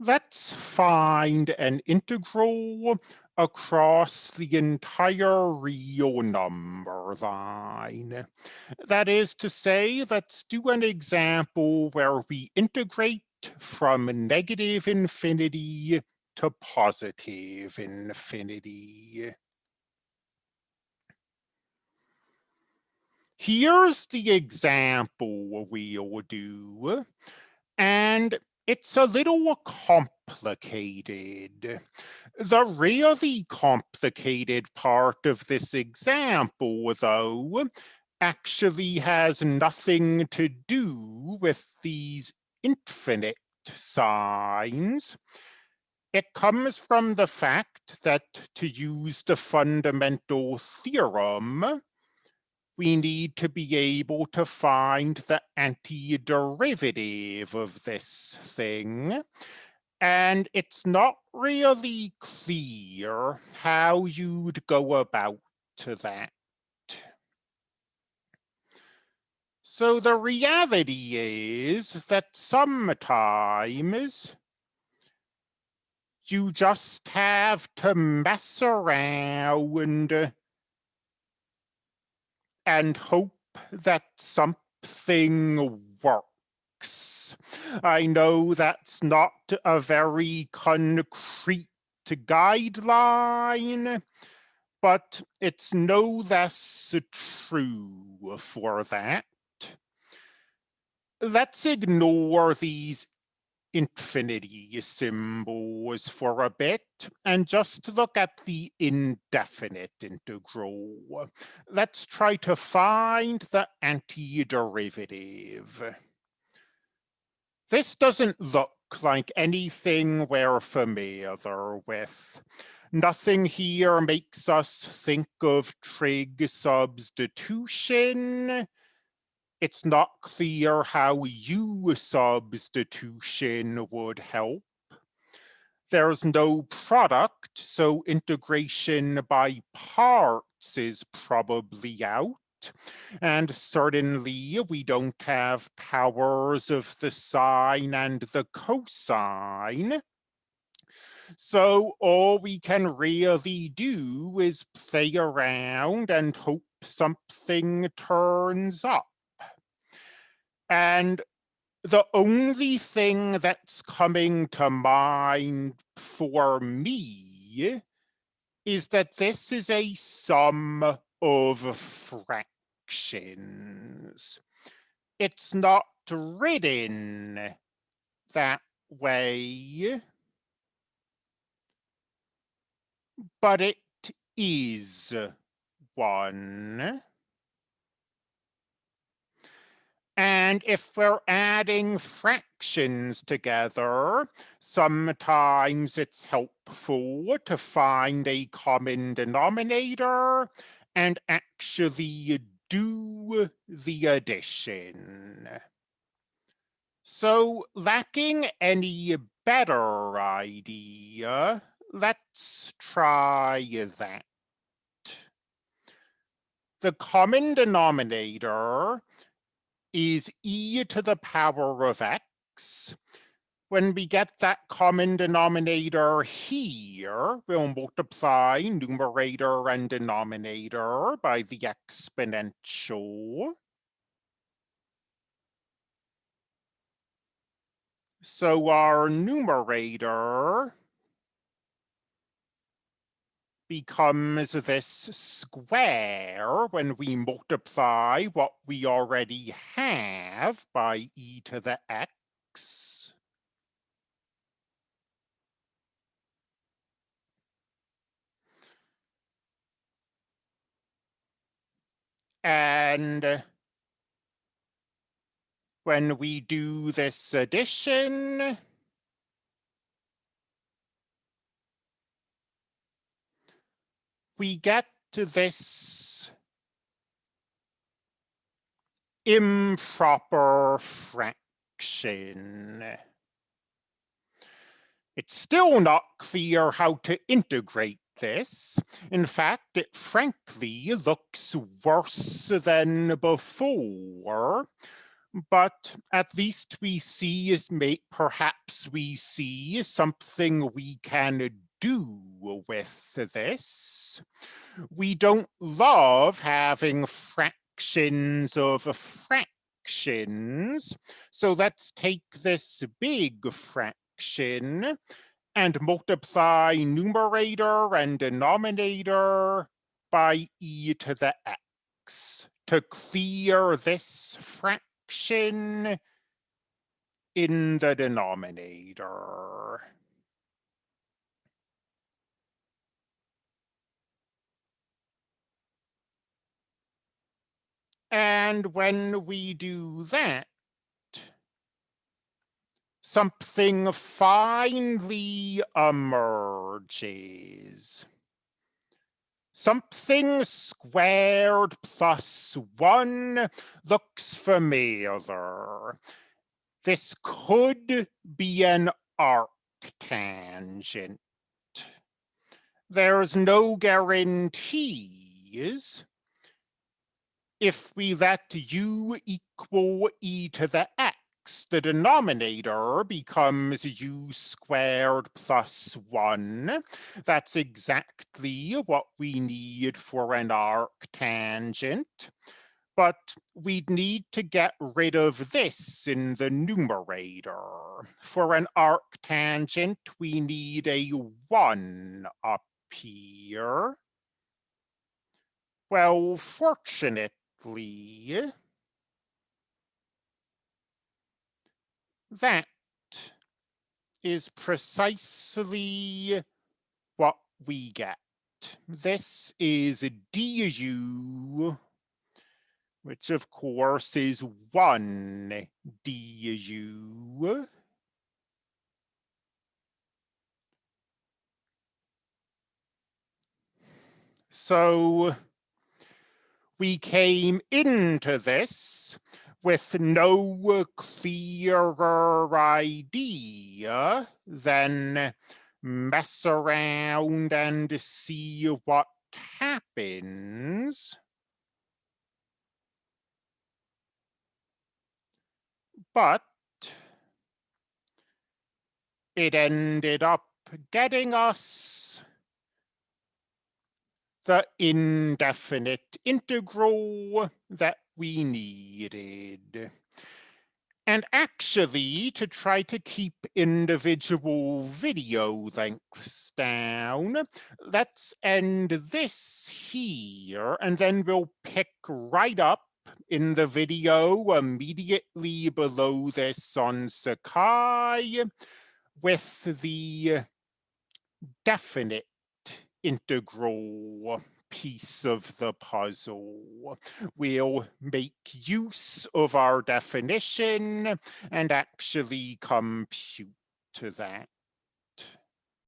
let's find an integral across the entire real number line. That is to say, let's do an example where we integrate from negative infinity to positive infinity. Here's the example we'll do, and it's a little complicated. The really complicated part of this example, though, actually has nothing to do with these infinite signs. It comes from the fact that to use the fundamental theorem, we need to be able to find the antiderivative of this thing. And it's not really clear how you'd go about to that. So the reality is that sometimes you just have to mess around and hope that something works. I know that's not a very concrete guideline, but it's no less true for that. Let's ignore these infinity symbols for a bit and just look at the indefinite integral. Let's try to find the antiderivative. This doesn't look like anything we're familiar with. Nothing here makes us think of trig substitution it's not clear how U substitution would help. There's no product, so integration by parts is probably out. And certainly we don't have powers of the sine and the cosine. So all we can really do is play around and hope something turns up. And the only thing that's coming to mind for me is that this is a sum of fractions. It's not written that way, but it is one. And if we're adding fractions together, sometimes it's helpful to find a common denominator and actually do the addition. So lacking any better idea, let's try that. The common denominator is e to the power of x. When we get that common denominator here, we'll multiply numerator and denominator by the exponential. So our numerator becomes this square when we multiply what we already have by e to the x. And when we do this addition, we get to this improper fraction. It's still not clear how to integrate this. In fact, it frankly looks worse than before. but at least we see is may perhaps we see something we can do with this. We don't love having fractions of fractions. So let's take this big fraction and multiply numerator and denominator by e to the x to clear this fraction in the denominator. And when we do that, something finally emerges. Something squared plus one looks familiar. This could be an arctangent. There's no guarantees. If we let u equal e to the x, the denominator becomes u squared plus 1. That's exactly what we need for an arctangent. But we'd need to get rid of this in the numerator. For an arctangent, we need a 1 up here. Well, fortunately, That is precisely what we get. This is a du, which of course is one du. So we came into this with no clearer idea than mess around and see what happens. But it ended up getting us the indefinite integral that we needed. And actually, to try to keep individual video lengths down, let's end this here, and then we'll pick right up in the video immediately below this on Sakai with the definite integral piece of the puzzle. We'll make use of our definition and actually compute to that.